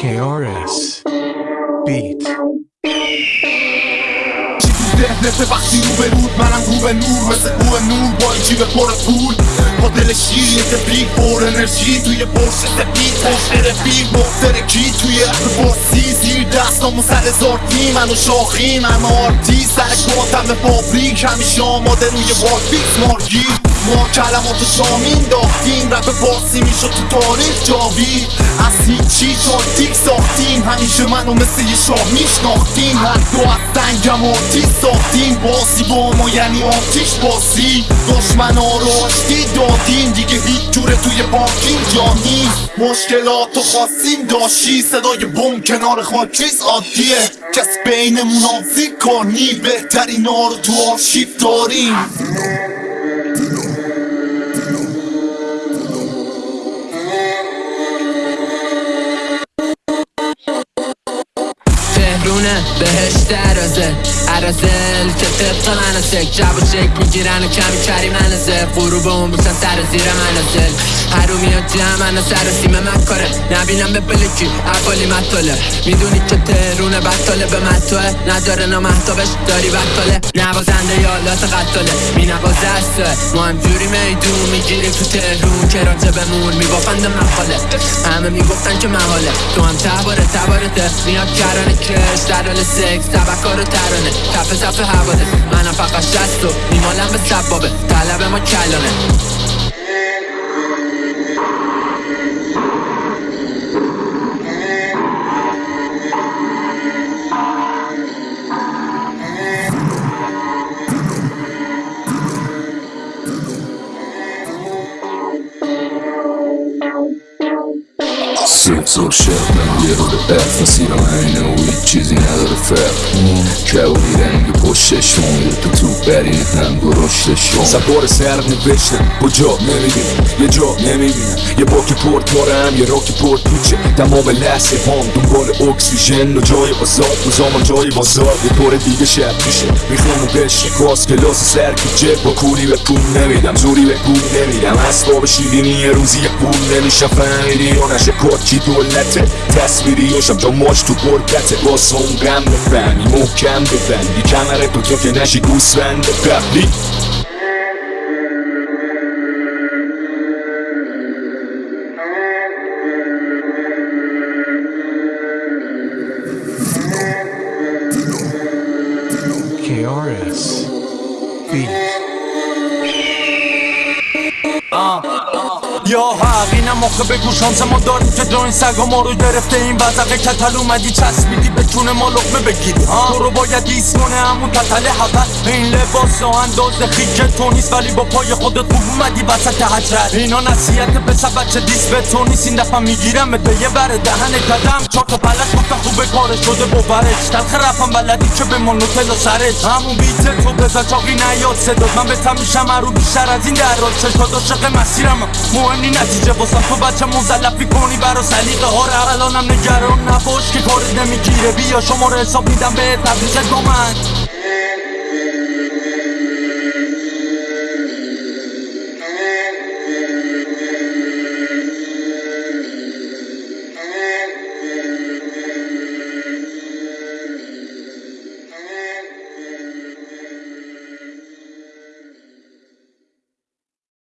KRS Beat ذهنت وقتی رو به رود منم رو به نور مثل رو نور با این جیب پر پول با دل شیر یه تبریک پر انرژی توی برش سپید پشت رفیق کی توی اخر باسی زیر دستامو سر زارتی منو شاخی من آرتی سر کاتم فابریک همیشه آماده روی واکفیکس مارگیر ما کلمات شامین داختیم رپ فارسی می‌شد تو تاریخ جاوید. از هیچی تاکتیک ساختیم. همیشه منو مثل یه شاه میشناختیم. هر دو از سنگم آتیش ساختیم. باسی با ما یعنی آتیش باسی دشمن رو آشتی دادیم. دیگه هیچ جوره توی پارکینگ جا نیست مشکلات و خواستیم داشتی. صدای بم کنار خاکریز عادیه. کس بینمون آزی کنی بهترین رو تو آرشیف داریم. تهرونه بهشت عرازه که طبق مناسک. جب و شک می‌گیرن و کمی کری منازه غروب اون بوشن سر زیر منازل هرو میاد جمع من سر سیم من کاره. نبینم به بلکی افالی مطاله. می‌دونی که تهرونه بطاله. به مطاله نداره نامحتابش داری بطاله. نوازنده یالات قطاله می نوازه ما هم جوری میدون می‌گیریم تو تهرون. راجع بمون میبافند مقاله همه می‌گفتن که محاله. تو هم تباره تبارته میاد کرانه کش در حال سکس تبکار و ترانه. کف صف حواده منم فقط شست و میمالم به سبابه. طلب ما کلانه. شب من یه رو به برف همینه و هیچ چیزی نداره فرق کبابی رنگ پشتش میره تو تو برین هم سوار سر نوشتم با جا نمی‌بینم یه جا نمی‌بینم یه باک پورت مارم یه راک پورت پیچه تمام لحظه هم دنبال اکسیژن و جای بازار و جای بازار یه طور دیگه شب میشه می‌خوام و بشه کاس کلاس سر جب با کولی به پول نمیدم زوری به پول نمیدم اسباب شیرینی یه روزی پول نمیشه فهمیدی یا نشه دولته تصویری هاشم تا ماش تو برکته واسه اون غم بفهمی محکم ببندی کمره تو تو که نشی گوسفند قبلی KRS Beat یا حق؟ اینم آخه بگو شانس ما داریم که جا این سگا ما رو گرفته این وزقه کتل اومدی چسبیدی به چون ما لقمه بگیری. تو رو باید دیس کنه همون تتل حقل این لباس و انداز خیک تو نیست ولی با پای خودت خوب اومدی وسط حجرت. اینا نصیحت به بچه دیس به تو نیست. این دفعه می‌گیرم به یه بره دهن کدم. چهار تا پلک کارش شده باورش تلخ رفم بلدی که به من نوتلا سرش. همون بیت تو بزن چاقی نیاد صداد من به میشم رو بیشتر از این در چشات عاشق مسیرم. مهمی نتیجه واسم تو بچه مزلفی کنی. برا سلیقه ها رو الانم نگران نباش که کارت نمی‌گیره. بیا شما رو حساب میدم به تبریز با